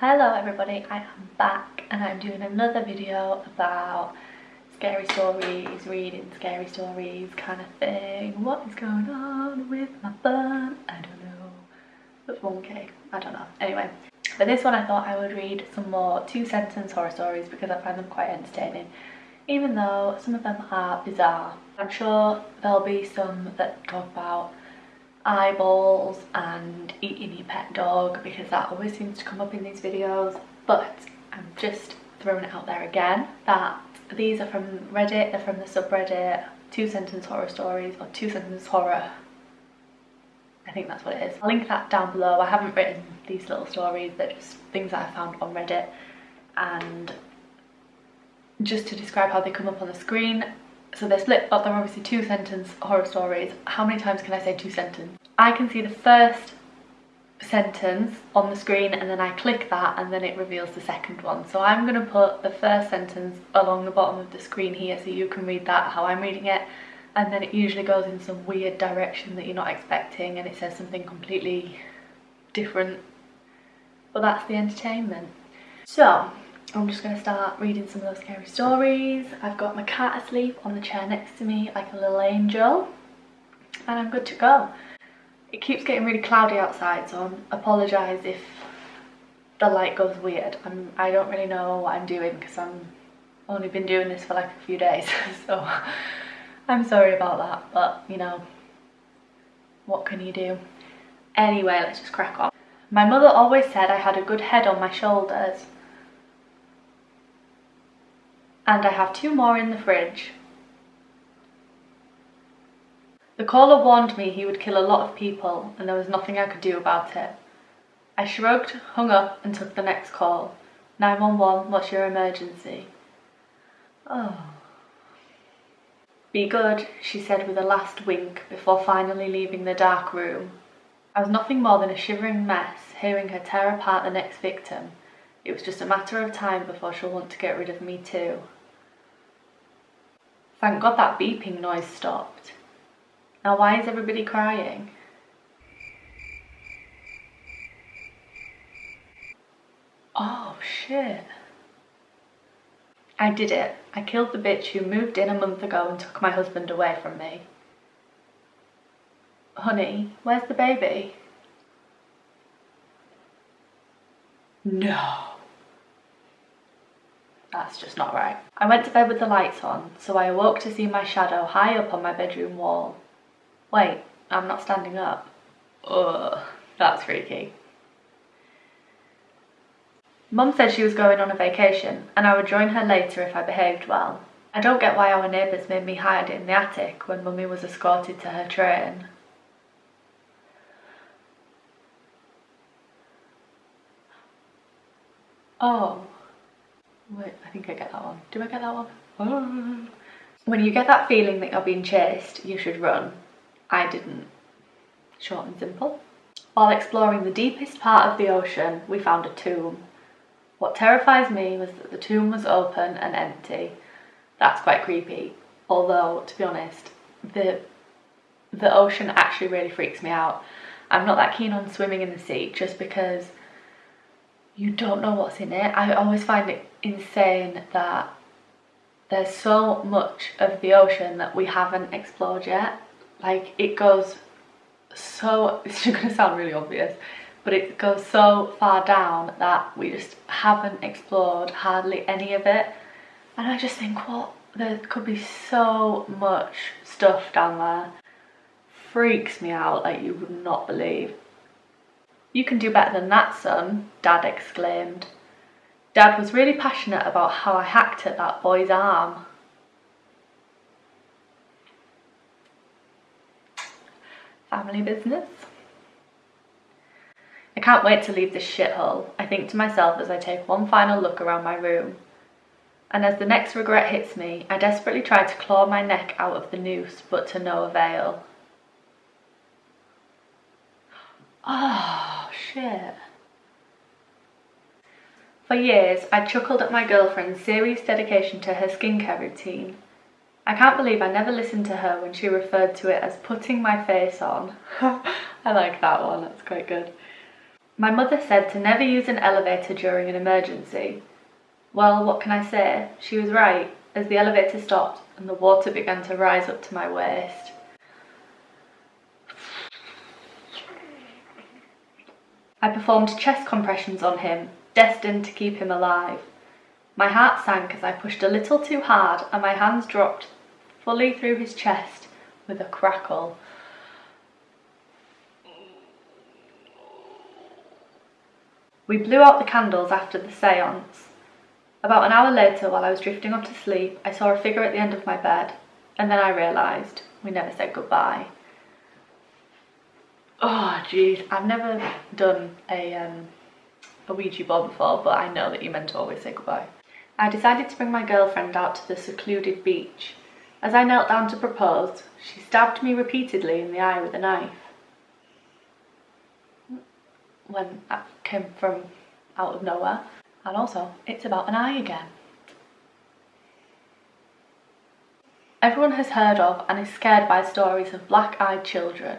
Hello everybody, I am back and I'm doing another video about scary stories, reading scary stories kind of thing. What is going on with my bun? I don't know. That's 1k, I don't know. Anyway, for this one I thought I would read some more two sentence horror stories because I find them quite entertaining even though some of them are bizarre. I'm sure there'll be some that talk about eyeballs and eating your pet dog because that always seems to come up in these videos but I'm just throwing it out there again that these are from Reddit, they're from the subreddit two sentence horror stories or two sentence horror I think that's what it is. I'll link that down below. I haven't written these little stories, they're just things that I found on Reddit and just to describe how they come up on the screen so they're split up, they're obviously two sentence horror stories. How many times can I say two sentence? I can see the first sentence on the screen and then I click that and then it reveals the second one. So I'm going to put the first sentence along the bottom of the screen here so you can read that how I'm reading it and then it usually goes in some weird direction that you're not expecting and it says something completely different. But that's the entertainment. So I'm just going to start reading some of those scary stories. I've got my cat asleep on the chair next to me like a little angel and I'm good to go. It keeps getting really cloudy outside so I apologise if the light goes weird. I'm, I don't really know what I'm doing because I'm only been doing this for like a few days so I'm sorry about that but you know what can you do? Anyway let's just crack on. My mother always said I had a good head on my shoulders and I have two more in the fridge. The caller warned me he would kill a lot of people and there was nothing I could do about it. I shrugged, hung up and took the next call. 911, what's your emergency? Oh. Be good, she said with a last wink before finally leaving the dark room. I was nothing more than a shivering mess, hearing her tear apart the next victim. It was just a matter of time before she'll want to get rid of me too. Thank God that beeping noise stopped. Now why is everybody crying? Oh shit. I did it. I killed the bitch who moved in a month ago and took my husband away from me. Honey, where's the baby? No. That's just not right. I went to bed with the lights on, so I awoke to see my shadow high up on my bedroom wall. Wait, I'm not standing up. Ugh, that's freaky. Mum said she was going on a vacation and I would join her later if I behaved well. I don't get why our neighbours made me hide in the attic when Mummy was escorted to her train. Oh. Wait, I think I get that one. Do I get that one? Oh. When you get that feeling that you're being chased, you should run. I didn't. Short and simple. While exploring the deepest part of the ocean, we found a tomb. What terrifies me was that the tomb was open and empty. That's quite creepy. Although, to be honest, the the ocean actually really freaks me out. I'm not that keen on swimming in the sea just because you don't know what's in it. I always find it insane that there's so much of the ocean that we haven't explored yet. Like it goes so, it's gonna sound really obvious, but it goes so far down that we just haven't explored hardly any of it. And I just think, what, there could be so much stuff down there. Freaks me out like you would not believe. You can do better than that, son, Dad exclaimed. Dad was really passionate about how I hacked at that boy's arm. Family business. I can't wait to leave this shithole, I think to myself as I take one final look around my room. And as the next regret hits me, I desperately try to claw my neck out of the noose, but to no avail. Oh, shit. For years, I chuckled at my girlfriend's serious dedication to her skincare routine. I can't believe I never listened to her when she referred to it as putting my face on. I like that one, that's quite good. My mother said to never use an elevator during an emergency. Well, what can I say? She was right, as the elevator stopped and the water began to rise up to my waist. I performed chest compressions on him, destined to keep him alive. My heart sank as I pushed a little too hard and my hands dropped fully through his chest with a crackle. We blew out the candles after the seance. About an hour later, while I was drifting off to sleep, I saw a figure at the end of my bed, and then I realised we never said goodbye. Oh, jeez, I've never done a, um, a Ouija board before, but I know that you meant to always say goodbye. I decided to bring my girlfriend out to the secluded beach. As I knelt down to propose, she stabbed me repeatedly in the eye with a knife when that came from out of nowhere. And also, it's about an eye again. Everyone has heard of and is scared by stories of black-eyed children.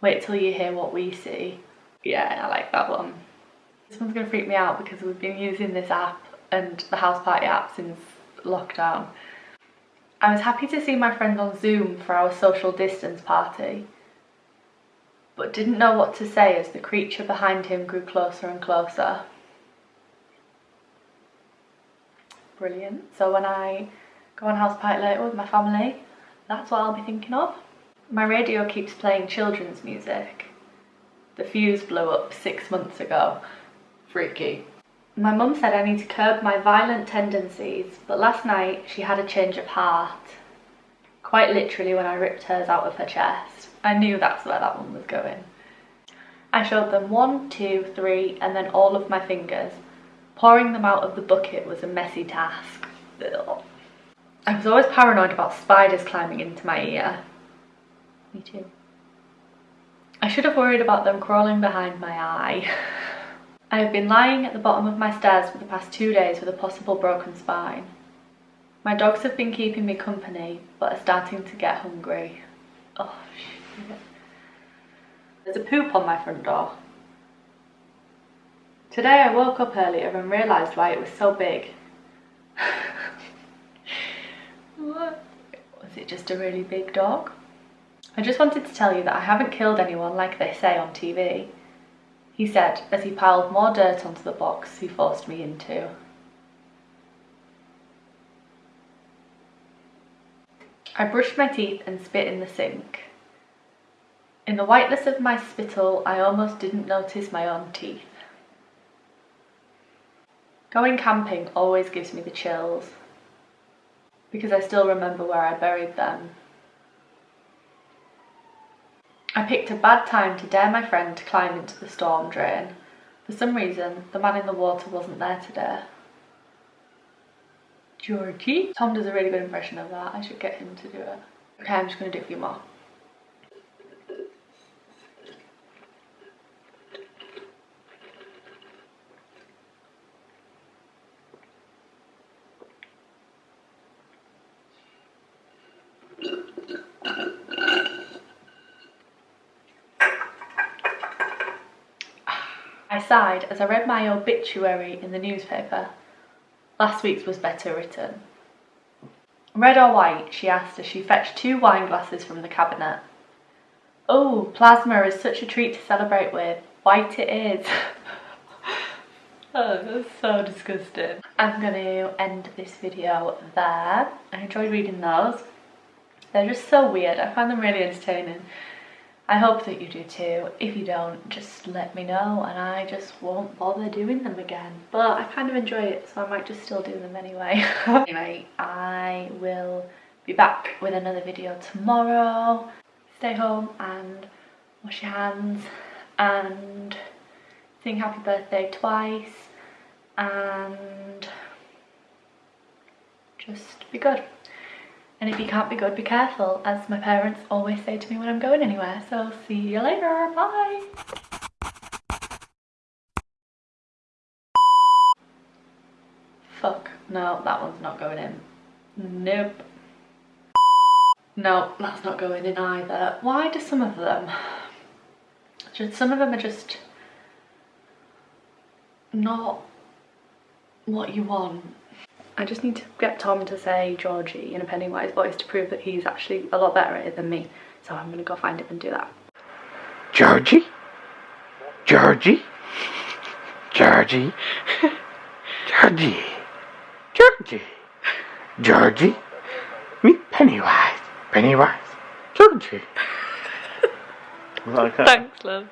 Wait till you hear what we see. Yeah, I like that one. This one's gonna freak me out because we've been using this app and the house party app since lockdown. I was happy to see my friends on Zoom for our social distance party but didn't know what to say as the creature behind him grew closer and closer. Brilliant. So when I go on house party later with my family, that's what I'll be thinking of. My radio keeps playing children's music. The fuse blew up six months ago. Freaky. My mum said I need to curb my violent tendencies, but last night she had a change of heart. Quite literally when I ripped hers out of her chest. I knew that's where that one was going. I showed them one, two, three, and then all of my fingers. Pouring them out of the bucket was a messy task. Ugh. I was always paranoid about spiders climbing into my ear. Me too. I should have worried about them crawling behind my eye. I have been lying at the bottom of my stairs for the past two days with a possible broken spine. My dogs have been keeping me company, but are starting to get hungry. Oh, shit. There's a poop on my front door. Today I woke up earlier and realised why it was so big. what? Was it just a really big dog? I just wanted to tell you that I haven't killed anyone like they say on TV. He said as he piled more dirt onto the box he forced me into. I brushed my teeth and spit in the sink. In the whiteness of my spittle, I almost didn't notice my own teeth. Going camping always gives me the chills, because I still remember where I buried them. I picked a bad time to dare my friend to climb into the storm drain. For some reason, the man in the water wasn't there today. Georgie. Tom does a really good impression of that. I should get him to do it. Okay, I'm just going to do a few more. Sighed as I read my obituary in the newspaper. Last week's was better written. Red or white, she asked as she fetched two wine glasses from the cabinet. Oh, plasma is such a treat to celebrate with. White it is. oh, that's so disgusting. I'm going to end this video there. I enjoyed reading those. They're just so weird. I find them really entertaining. I hope that you do too. If you don't, just let me know and I just won't bother doing them again. But I kind of enjoy it, so I might just still do them anyway. anyway, I will be back with another video tomorrow. Stay home and wash your hands and sing happy birthday twice and just be good. And if you can't be good, be careful, as my parents always say to me when I'm going anywhere. So see you later, bye! Fuck, no, that one's not going in. Nope. No, that's not going in either. Why do some of them? Just, some of them are just not what you want. I just need to get Tom to say Georgie in a Pennywise voice to prove that he's actually a lot better at it than me. So I'm gonna go find him and do that. Georgie? Georgie? Georgie? Georgie? Georgie? Georgie? Meet Pennywise. Pennywise? Georgie? Thanks, love.